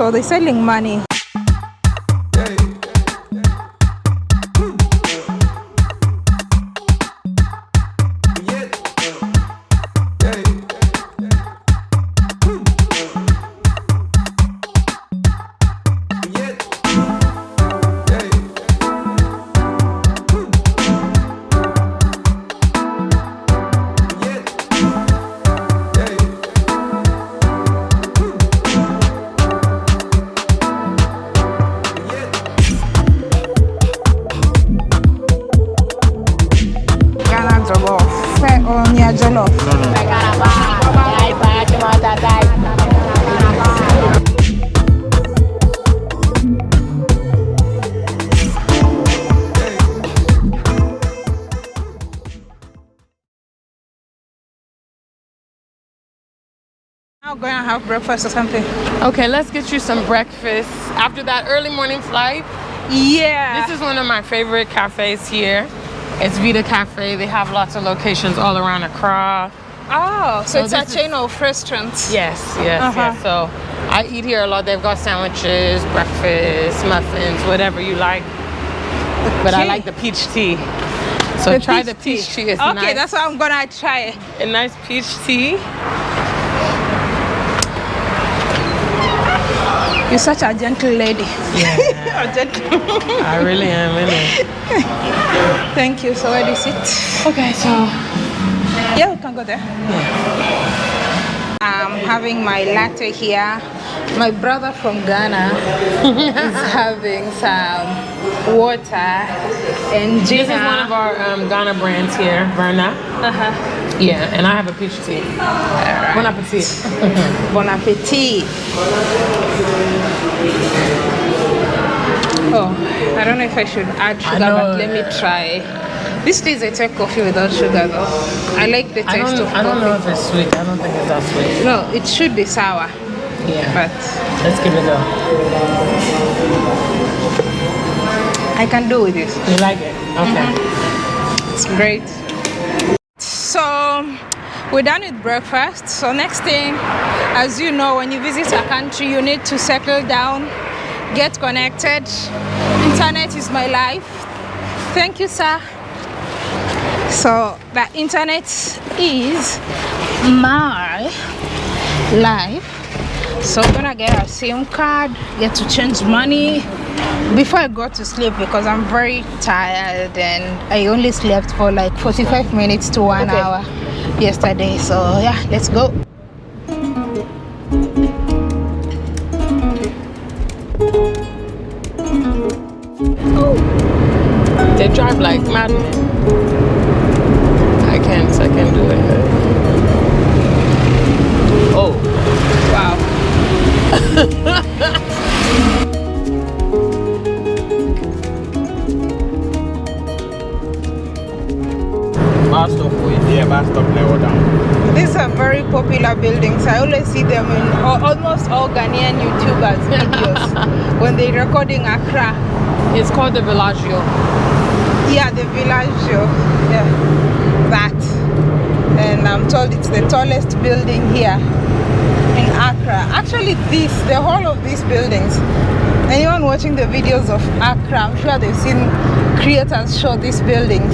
so they're selling money Now going to have breakfast or something. Okay, let's get you some breakfast. After that early morning flight, Yeah. this is one of my favorite cafes here. It's Vita Cafe. They have lots of locations all around Accra. oh, so, So it's a chain of restaurants. Yes, yes, Uh-huh. yes. So I eat here a lot. They've got sandwiches, breakfast, muffins, whatever you like. But I like the peach tea. So The try the peach tea. It's okay, nice. that's what I'm gonna try. a nice peach tea. You're such a gentle lady. Yeah, a gentle. I really am in it. Thank you. So where do you sit? Okay, so Yeah, we can go there. I'm having my latte here. My brother from Ghana is having some water and this is one of our um, Ghana brands here, Verna. uh-huh. Yeah, and I have a peach tea. Bon appetit. Bon appetit. Oh, I don't know if I should add sugar, but let me try. This is a take coffee without sugar though. I like the I taste don't, of I don't know if it's sweet. I don't think it's that sweet. No, it should be sour, Yeah, but let's give it a go. I can do with this. You like it? Okay. Mm-hmm. It's great. So we're done with breakfast. So next thing, as you know, when you visit a country, you need to settle down, get connected. Internet is my life. Thank you, sir. So the internet is my life. So I'm gonna get a SIM card, get to change money before I go to sleep because I'm very tired and I only slept for like 45 minutes to one Okay. hour yesterday. So yeah, let's go. They drive like madmen. Stop bus stop level down. These are very popular buildings. I always see them in almost all Ghanaian YouTubers videos when they're recording Accra. it's called the Villaggio. Yeah, the Villaggio. Yeah, that. And I'm told it's the tallest building here in Accra. Actually, this, the whole of these buildings. Anyone watching the videos of Accra, I'm sure they've seen creators show these buildings.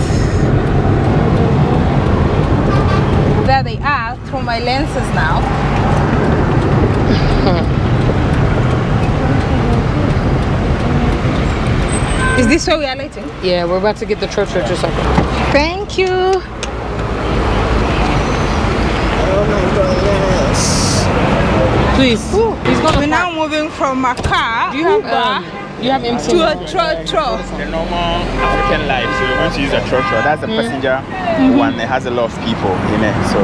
There they are through my lenses now. Is this where we are lighting? Yeah, we're about to get the church church or something. Thank you. Please, he's gonna We're now moving from a car Do you have Uber, um, you have MC? to a trotro. The normal African life, so we're going to use a trotro. That's the mm. passenger mm-hmm. one. It has a lot of people in it, so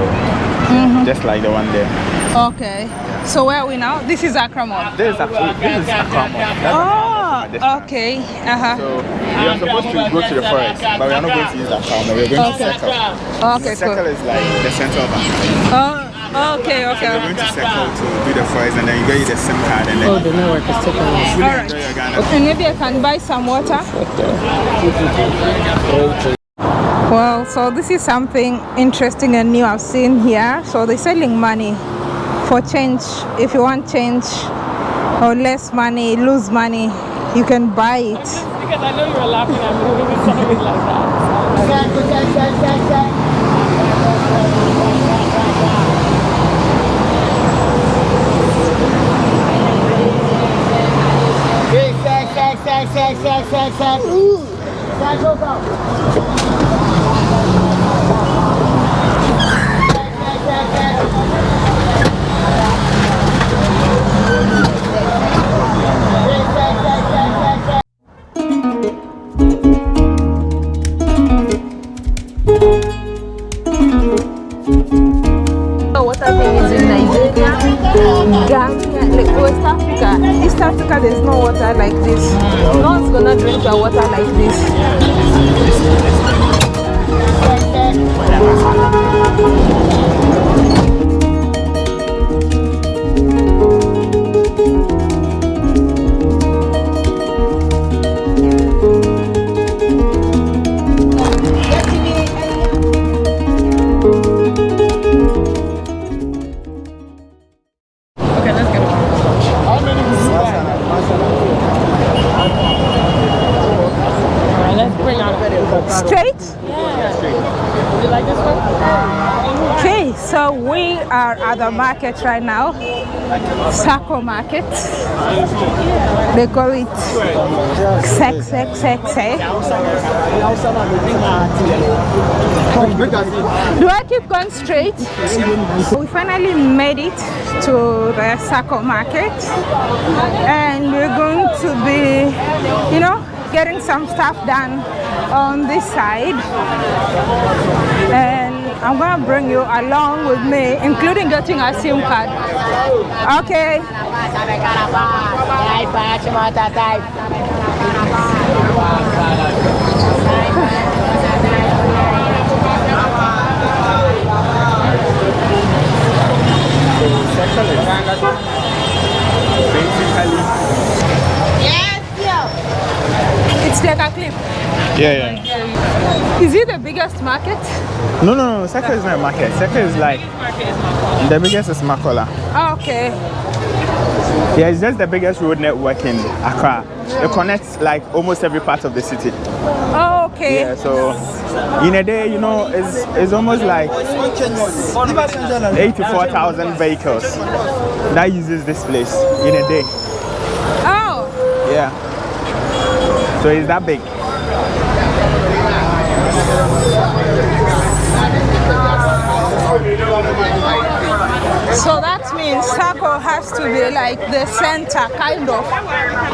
mm-hmm. just like the one there. Okay. So where are we now? This is Accra Mall. This is actually this is Accra Mall. That's ah, Accra Mall from a distance. Oh, okay. Uh-huh. So we are supposed to go to the forest, but we are not going to use that car. We're going to Okay. circle. Okay, The circle cool. is like the center of Accra. Oh, okay, So we're going to circle to do the forest, and then you get you the SIM card, and then Oh, the network is taking us. fully Alright. enjoy your Ghana. And maybe I can buy some water. Well, so this is something interesting and new I've seen here. So they're selling money for change. If you want change, or less money, lose money, you can buy it. Because I know you were laughing at me when you said it like that. sai, sai, sai, sai, sai. Uh, sai, jogão. Sai, sai, sai, sai. Okay, so we are at the market right now. Sako Market. They call it eh? Do I keep going straight? We finally made it to the Sako Market and we're going to be, you know, getting some stuff done on this side. And I'm gonna bring you along with me, including getting a SIM card. Okay. It's like a clip. Yeah, yeah. Is it the biggest market? No, no, no. Seka is not a market. Seka is like the biggest is Makola. Oh, okay. Yeah, it's just the biggest road network in Accra. It connects like almost every part of the city. Oh, okay. Yeah, so in a day, you know, it's, it's almost like 84,000 vehicles that uses this place in a day. Oh, Yeah. So it's that big. So that means Sako has to be like the center, kind of.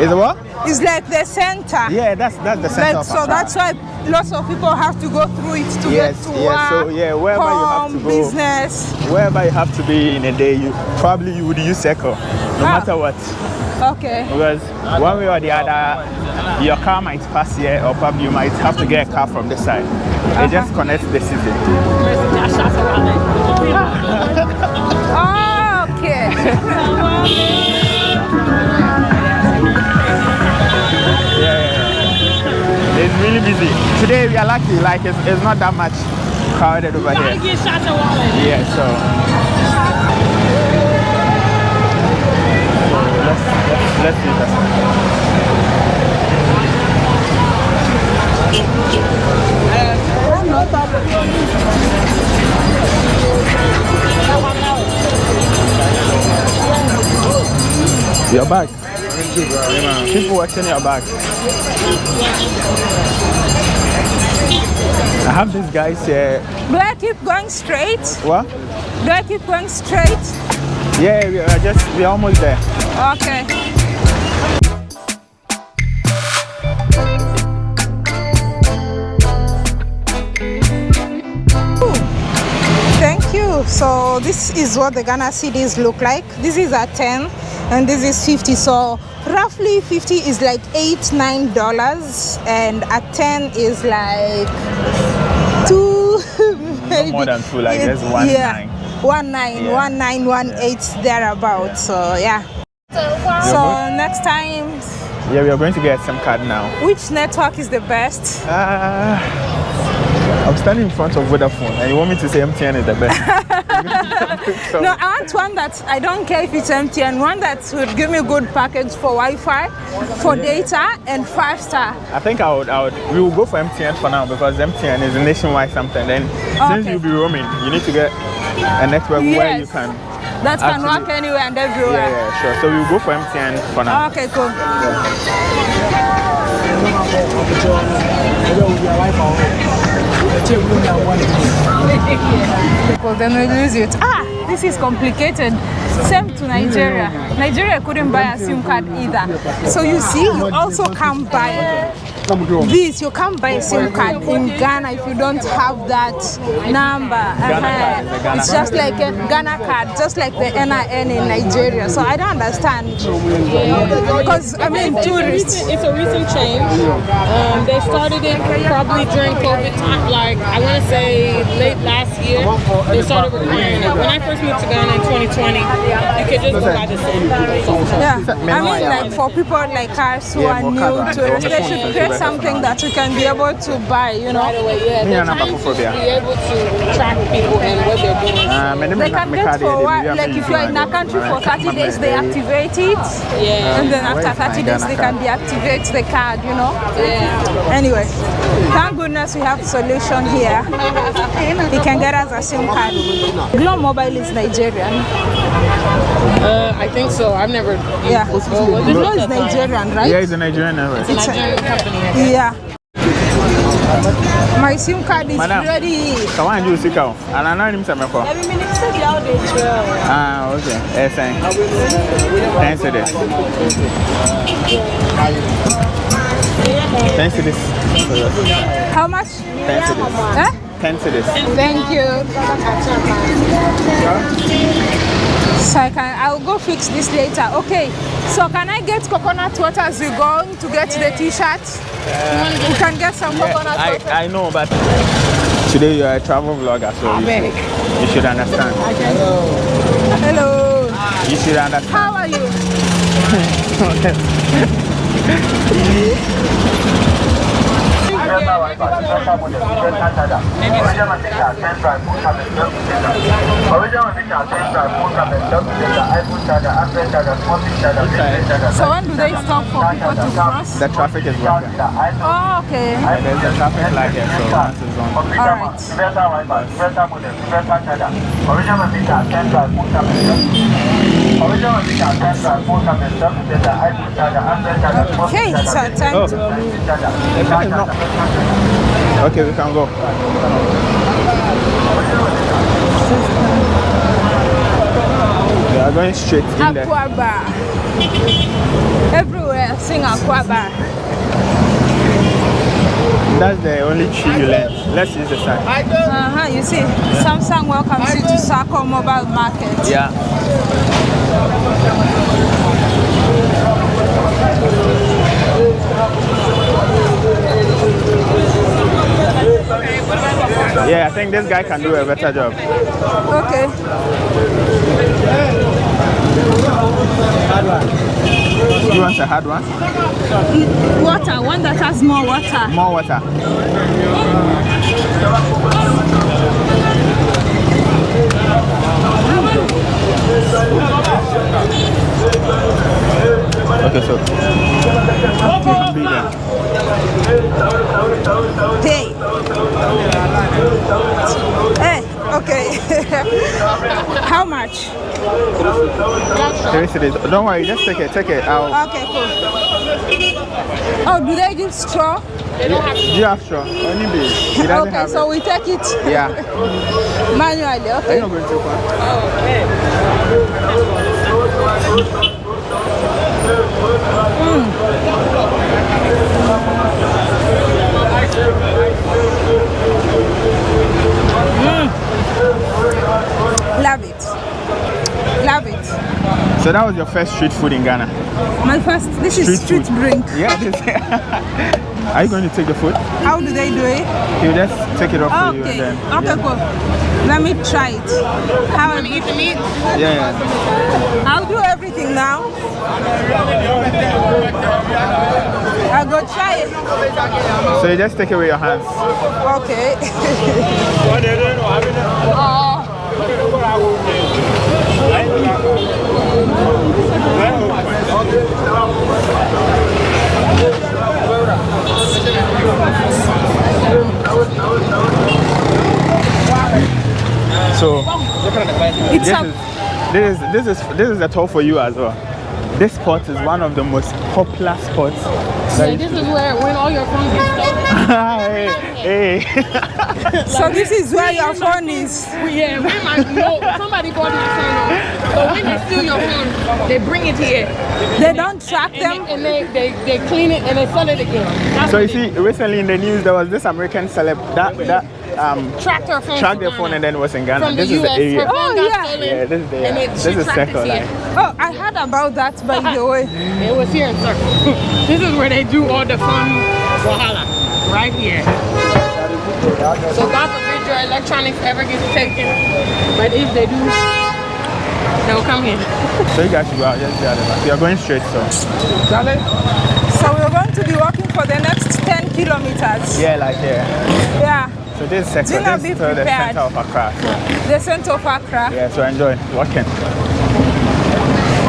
Is it what? It's like the center. Yeah, that's that's the center Like, so that's why lots of people have to go through it to Yes, get to yes, so, yeah, wherever you have to go. business. Wherever you have to be in a day, you probably you would use Seco, no Ah. matter what. Okay. Because one way or the other, your car might pass here, or probably you might have to get a car from this side. It just connects the city. Oh, okay. Yeah, yeah. It's really busy. Today we are lucky, like it's, it's not that much crowded over here. Get shots of wallet. Yeah, so let's do that. Your bag. Keep watching your bag. I have these guys here. Do I keep going straight? What? Do I keep going straight? Yeah, we are just we're almost there. Okay. Thank you. So this is what the Ghana cities look like. This is a 10 and this is 50. So roughly 50 is like eight, nine dollars and a 10 is like two maybe. more than two, like just one yeah. nine. One nine, Yeah. one nine, one eight thereabouts. So yeah. So next time, Yeah, we are going to get some card now. which network is the best? Uh, I'm standing in front of Vodafone, and you want me to say MTN is the best? No, I want one that I don't care if it's MTN, and one that would give me good package for Wi-Fi, for data, and five star. I think I would, I would, we will go for MTN for now because MTN is nationwide something. Then since you'll be roaming, you need to get a network where you can. That can Actually- work anywhere and everywhere. yeah, yeah sure. So we'll go for MTN for now. Okay, cool. Well, then we lose it. Ah, this is complicated. Same to Nigeria. Nigeria couldn't buy a SIM card either. So you see, you also can't buy this. You can't buy a SIM card in Ghana if you don't have that number. Ghana card, the Ghana It's just like a Ghana card, just like the NIN in Nigeria. So I don't understand. Because I mean, It's a tourists. recent, it's a recent change. Um, they started it probably during COVID time, like I want to say late last year. They started requiring it. When I first moved to Ghana in 2020, you could just buy the SIM. Yeah, I mean, like for people like us who are new to it, right? they should create something that you can be able to buy, you know. Right away, yeah. They're trying to be able to track people and what they're doing. Me- They can get for what, like if you're in a country for 30 days, they activate it. Yeah. And then after is my 30 days, they can deactivate the card, you know. Yeah. Anyway, thank goodness we have solution here. He can get us a SIM card. Glo Mobile is Nigerian. Uh, I think so. I've never. Yeah. Well, what is Glo it? is Nigerian, right? Yeah, it's a Nigerian network. It's a Nigerian company. Yeah. My SIM card is Madam. ready. So why do you seek out? And I know him some for. Every minute, say how they. Ah, okay. Yes, thank. Thanks to this. Thanks to this. How much? Thanks to this. Huh? Thanks to this. Thank you. So I can, I'll go fix this later. Okay. So can I get coconut water as we go to get the t-shirt? we can get some coconut I, water. I know, but today you're a travel vlogger, so you should, you should understand. Hello. You should understand. How are you? So when do they stop for people to cross? The traffic is working. Oh, okay. And there's a traffic light here, so once it's on. All right. Okay, so time Oh, to the car not. Okay, we can go. We are going straight in there. Akwaaba. Everywhere, sing Akwaaba. That's the only tree you learn. Let's use the sign. Uh-huh, you see, Samsung welcomes you to Sako Mobile Market. Yeah. Yeah, I think this guy can do a better job. Okay. You want a hard one? Water, one that has more water. More water. Okay, $3 Don't worry, just take it, take it. out. Okay, cool. Oh, do they give straw? They don't have straw. Do you have straw? Only beer. okay, so it. we take it. Yeah. Manually, okay. Are you not going too far? Mm. mm. Love it. Love it. So that was your first street food in Ghana? My first, this is Street street food. drink. Yeah. This, are you going to take the food? How do they do it? He'll just take it off for you Okay, and then. okay, yeah. cool. Let me try it. How I Eat the meat. Yeah, yeah. I'll do everything now. I'll go try it. So you just take it with your hands. Okay. oh, So It's this is this is this is this is a tour for you as well. This spot is one of the most popular spots. Yeah, this is where when all your phones get stolen. hey, hey. so this is where your phone is. Yeah, when my no, somebody bought my phone. So when they steal your phone, they bring it here. They don't track And, them. they, and they, they, they clean it and they sell it again. That's So you see, recently in the news there was this American celeb that that um tracked her phone. tracked to their phone and then was in Ghana. from This the is US. the area. Oh, yeah. stolen. Yeah, this is the and it, This is tracked it Line. Oh, I heard about that by the way. It was here in Circle. this is where they do all the fun wahala. Right here. So God forbid your electronics ever gets taken. But if they do, they'll come here. So you guys should go out just the other. You're going straight, so So we're going to be walking for the next 10 kilometers. yeah, like yeah. Yeah. So this is sector. Do not be is uh, the center of Accra. So, The center of Accra. yeah, so enjoy walking.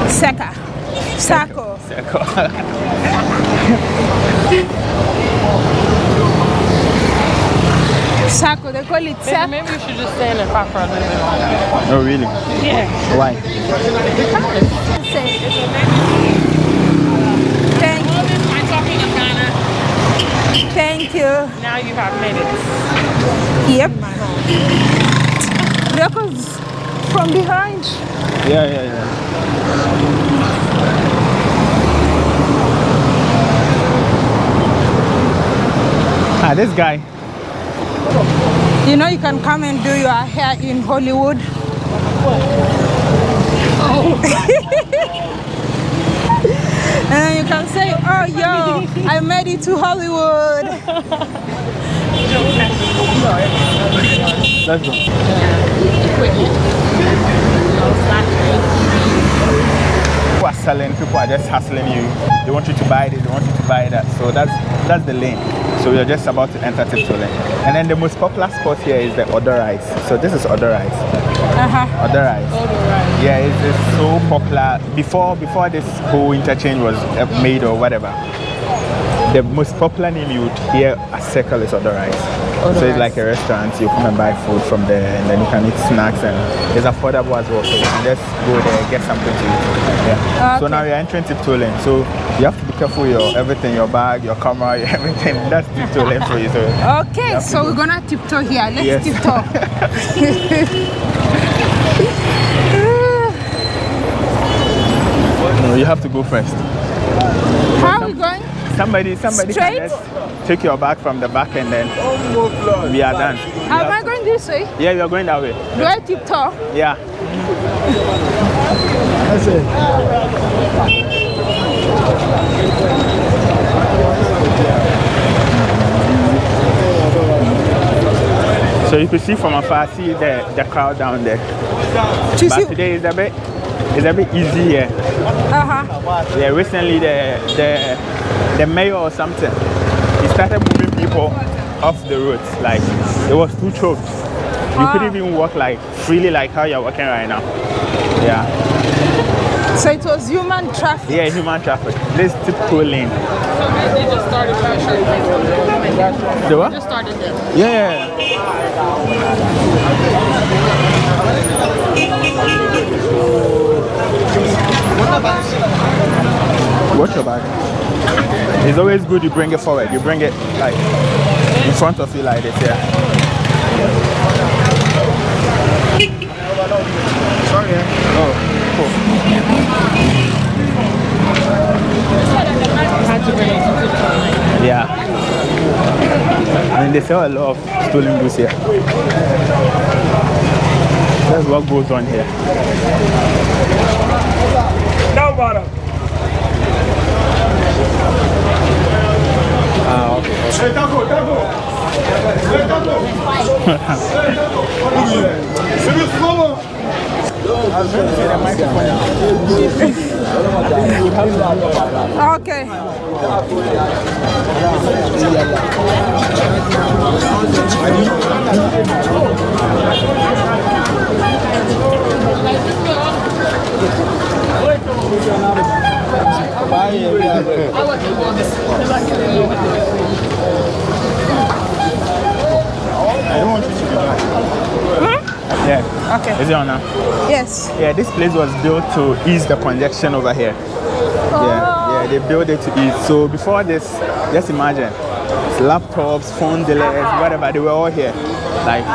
Seka. Sako. Circle. Sako, they call it Maybe, Sako. maybe you should just stand and pop for a little bit longer. no, really. Yeah. Why? Thank, All this my talking of Ghana. Thank you. Now you have minutes. Yep. Because from behind. Yeah, yeah, yeah. Ah, this guy. You know, you can come and do your hair in Hollywood. and then you can say, oh, yo, I made it to Hollywood. Let's go. People are selling, people are just hustling you. They want you to buy this, they want you to buy that. So that's that's the lane. So we are just about to enter Tiptoe lane. And then the most popular spot here is the Odo Rice. So this is Odo Rice. Uh-huh. Odo Rice. rice. Yeah, it's, it's so popular. Before before this whole interchange was made or whatever, the most popular name you would hear at Circle is Odo Rice. so it's like a restaurant. You come and buy food from there, and then you can eat snacks, and it's affordable as well. So you can just go there, get something to eat. Yeah. So now you're entering Tiptoe lane. So you have to be careful with your everything, your bag, your camera, your everything. That's Tiptoe lane for you. So Okay, so we're gonna tiptoe here. Let's Yes. tiptoe. no, you have to go first. How are we going? Somebody, somebody Straight? can just take your bag from the back, and then we are done. Am I going this way? yeah, you are going that way. Do I tiptoe? Yeah. That's it. So you can see from afar, see the, the crowd down there. To But today is a bit, it's a bit easy here. Uh-huh. Yeah, recently the the the mayor or something, he started moving people off the roads. Like it was too choked. You Ah. couldn't even walk like freely like how you're walking right now. Yeah. So it was human traffic. Yeah, human traffic. This tiptoe lane. They just started pressure. The what? Just started them. Yeah. Watch your bag. It's always good you bring it forward. You bring it like in front of you like this, yeah. Sorry. Oh, cool. Had to bring it to the Yeah. I mean, they sell a lot of stolen goods here. That's what goes on here. Down bottom. Ah, okay. Hey, Taco, Taco. Hey, Taco. C'est le slow. Okay. Yeah. Okay. Is it on now? Yes. Yeah, this place was built to ease the congestion over here. Yeah, oh. yeah, they built it to ease. So before this, just imagine, laptops, phone delays, uh-huh. whatever, they were all here. Like,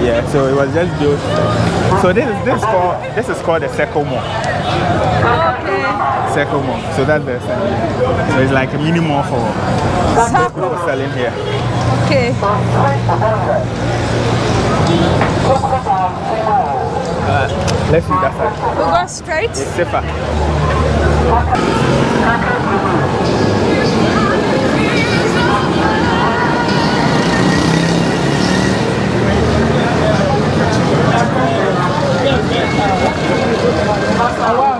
yeah, so it was just built. So this is this is called this is called the Circle Mall. Oh, Circle Mall. So that's the so it's like a mini mall for people selling here. Okay. Let's see that side. We go straight. It's safer. Oh,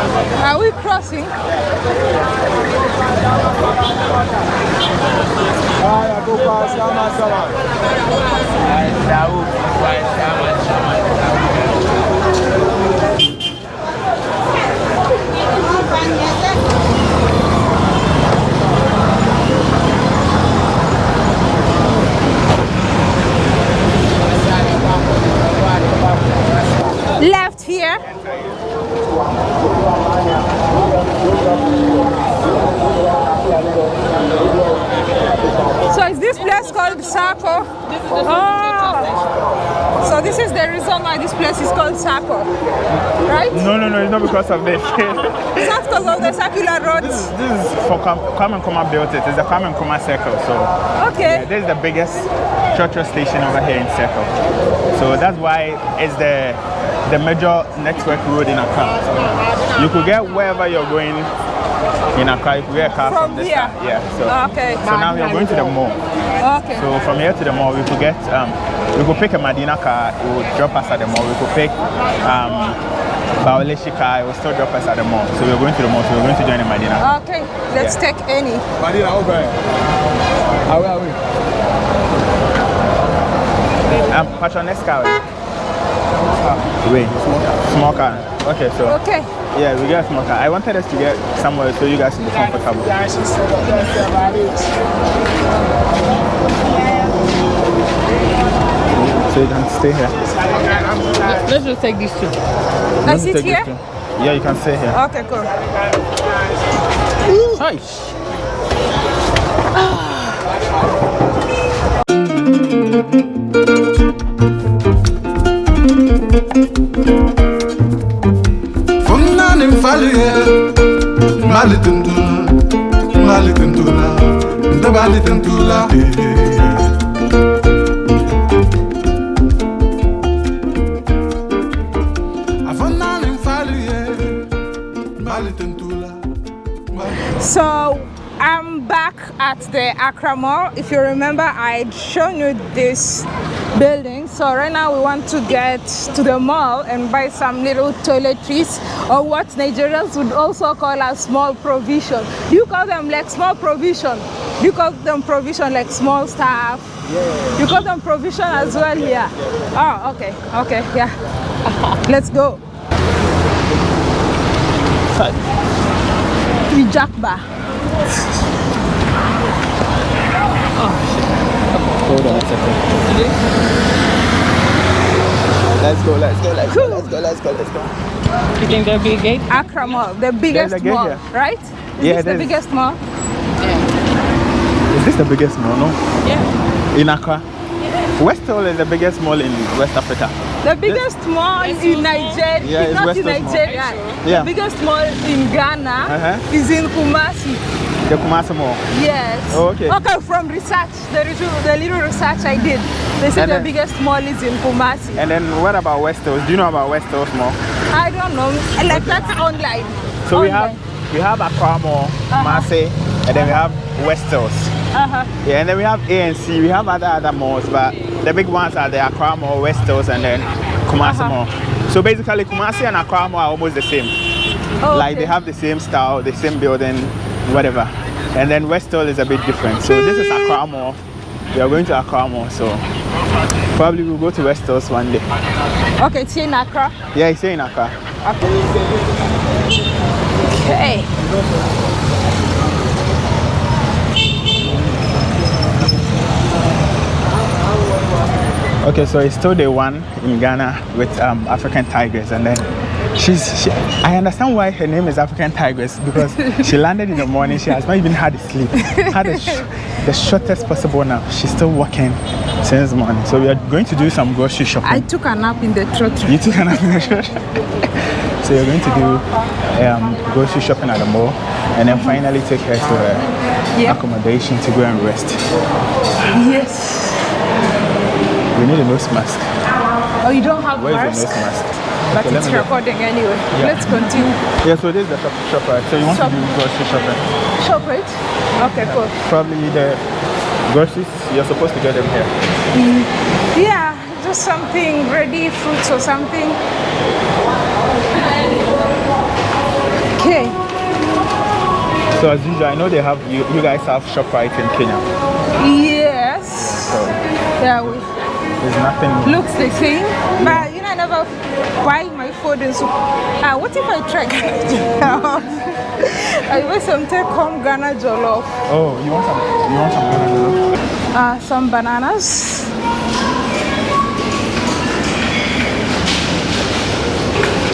Are we crossing? Left here. So is this place called Sako? Oh. So this is the reason why this place is called Sako, right? No, no, no, it's not because of this. It's not because of the circular roads. this is for Kwame Kwame Nkrumah built it. It's the Kwame Nkrumah Circle. So Okay. this is the biggest church station over here in Circle. So that's why it's the the major network road in Accra. You could get wherever you're going in Accra. You could get a car from, From this here? side. Yeah. So, Okay. so now we are going to the mall. Okay. So from here to the mall, we could get, um, we could pick a Madina car, it will drop us at the mall. We could pick um, Baoleshi car, it will still drop us at the mall. So we're going to the mall, so we're going to join the Madina. Okay. Let's Yeah. take any. Madina, okay. Are we, are we? Um, Patron, next car. Wait, small car. Okay, so Okay. Yeah, we get a small car. I wanted us to get somewhere so you guys can be comfortable. So you can stay here. Let's just take these two. I Want to sit here? too? Yeah, you can stay here. Okay, cool. Hi. Mfaluye Mali tundula So I'm back at the Accra Mall. If you remember, I'd shown you this building. So right now we want to get to the mall and buy some little toiletries or what Nigerians would also call a small provision. You call them like small provision? You call them provision like small stuff? Yeah. You call them provision as well here? Oh, okay, okay, yeah. Let's go. We jack bar. Oh shit. Hold on a second. Let's go, let's go, let's go, let's go, let's go, let's go. You think there'll be a gate? Accra Mall, the biggest gate mall, here. right? Is Yeah, this the there's- biggest mall? Is this the biggest mall, no? Yeah. In Accra? West Hall is the biggest mall in West Africa. The biggest mall in Nigeria, Yeah, it's not West in Coast Mall. Yeah. The biggest mall in Ghana Uh-huh. is in Kumasi. The Kumasi Mall. Yes. Oh, okay. Okay, from research, the little, the little research I did, they said And the then- biggest mall is in Kumasi. And then what about West Hills? Do you know about West Hills Mall? I don't know, like that's online. So we have we have Accra Mall, Kumasi, and then we have West Hills. Uh-huh. Yeah, and then we have A&C. We have other other malls, but the big ones are the Accra Mall, West Hills, and then Kumasi Uh-huh. Mall. So basically, Kumasi and Accra Mall are almost the same. Oh, Like they have the same style, the same building, whatever. And then West Hills is a bit different. So this is Accra Mall. We are going to Accra Mall, so probably we'll go to West Hills one day. Okay, it's here in Accra. Yeah, it's here in Accra. Okay. Okay, so it's still day one in Ghana with um, African Tigers, and then she's. She, I understand why her name is African Tigers because she landed in the morning. She has not even had a sleep. Had a sh- the shortest possible nap. She's still working since morning. So we are going to do some grocery shopping. I took a nap in the trotro. you took a nap in the afternoon So you're going to do um, grocery shopping at the mall, and then finally take her to her accommodation to go and rest. Yes. We need a nose mask. Oh, you don't have Where is mask? the nose mask? But Okay, it's go. recording anyway. Yeah. Let's continue. Yeah, so this is the shop, shop right? So you want Shop. to do grocery shopping? Shop it. Okay, cool. Probably the groceries, you're supposed to get them here. Mm. Yeah, just something ready, fruits or something. Okay. So as usual, I know they have, you, you guys have ShopRite in Kenya. Yes. So Yeah, we there's nothing. looks the same. But you know, buy my food in soup. Ah, what if I try Ghana Jollof? I want some take home Ghana Jollof. Oh, you want some, you want some Ghana banana? Uh, some bananas.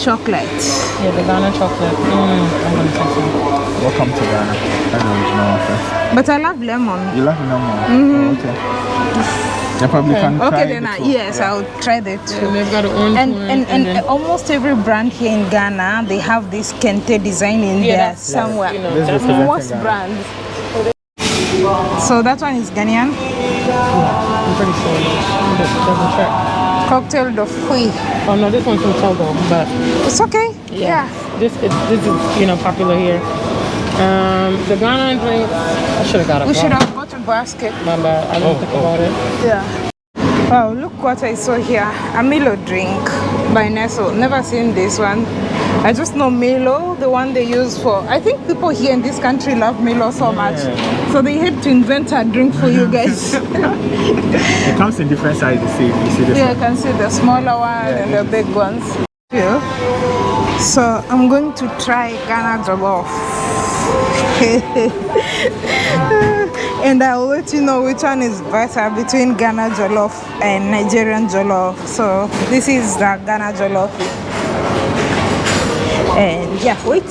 Chocolate. Yeah, the Ghana chocolate. Mm, I'm gonna take some. Welcome to Ghana. That's the original one first. But I love lemon. You love lemon? Oh, okay. You probably can try Okay, then the I, yes, Yeah. I'll try the two. And they've got an orange And, one. and, and, almost every brand here in Ghana, they have this kente design in yeah, there that's, somewhere. You know, This is that's representing Most Ghana. brands. So that one is Ghanaian. I'm pretty sure. Let me just double check. Cocktail de fruits. Oh no, this one's from Togo, but It's okay. Yeah. this is this is you know popular here. Um, the Ghana drink. I should have got a. We should have a basket. My bad. I didn't oh, think oh. about it. Yeah. Wow, look what I saw here. A Milo drink by Nestle. Never seen this one. I just know Milo, the one they use for. I think people here in this country love Milo so much. So they had to invent a drink for you guys. It comes in different sizes. You see, you see this Yeah, you one? can see the smaller one and the big ones. Yeah. So I'm going to try Ghana jollof. and I'll let you know which one is better between Ghana jollof and Nigerian jollof. So this is the Ghana jollof. And yeah, wait.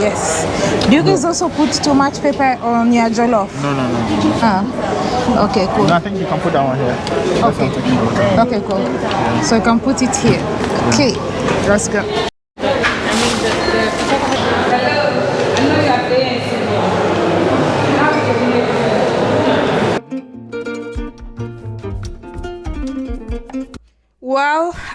Yes. Do you guys also put too much pepper on your jollof? No, no, no. Ah. Okay, cool. No, I think you can put that one here. Okay. what I'm thinking about. Okay, cool. So you can put it here. Okay, let's go.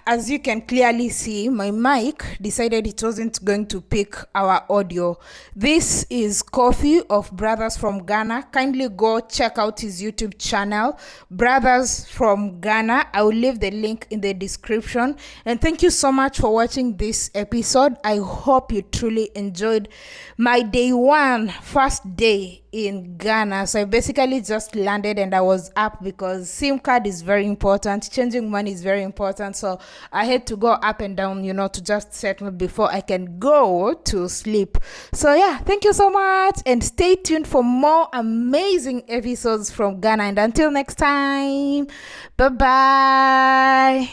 As you can clearly see, my mic decided it wasn't going to pick our audio. This is Coffee of Brothers from Ghana. Kindly go check out his YouTube channel, Brothers from Ghana. I will leave the link in the description. And thank you so much for watching this episode. I hope you truly enjoyed my day one, first day in Ghana. So I basically just landed and I was up because SIM card is very important. Changing money is very important. So I had to go up and down, you know, to just settle before I can go to sleep. So yeah, thank you so much and stay tuned for more amazing episodes from Ghana. And until next time, bye bye.